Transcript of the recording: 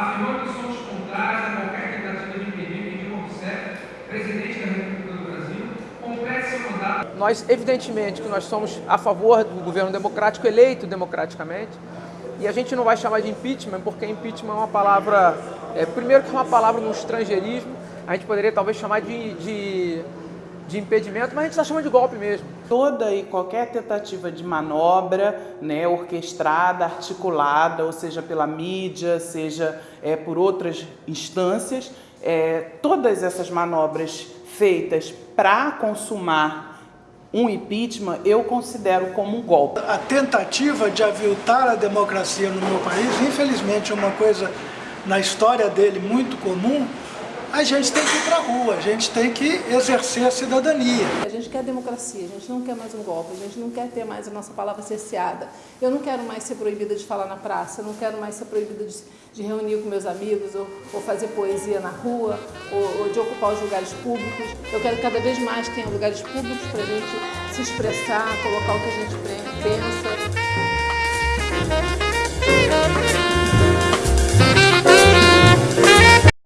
afirmando que somos contrários a qualquer tentativa de impedir que Dilma presidente da República do Brasil, complete seu mandato. Nós, evidentemente, que nós somos a favor do governo democrático eleito democraticamente, e a gente não vai chamar de impeachment, porque impeachment é uma palavra, é, primeiro que é uma palavra no estrangeirismo, a gente poderia talvez chamar de, de, de impedimento, mas a gente está chamando de golpe mesmo. Toda e qualquer tentativa de manobra né, orquestrada, articulada, ou seja pela mídia, seja é, por outras instâncias, é, todas essas manobras feitas para consumar um impeachment, eu considero como um golpe. A tentativa de aviltar a democracia no meu país, infelizmente é uma coisa na história dele muito comum, a gente tem que ir para a rua, a gente tem que exercer a cidadania. A gente quer democracia, a gente não quer mais um golpe, a gente não quer ter mais a nossa palavra cerceada. Eu não quero mais ser proibida de falar na praça, eu não quero mais ser proibida de, de reunir com meus amigos, ou, ou fazer poesia na rua, ou, ou, de ocupar os lugares públicos. Eu quero cada vez mais que tenha lugares públicos para a gente se expressar, colocar o que a gente pensa,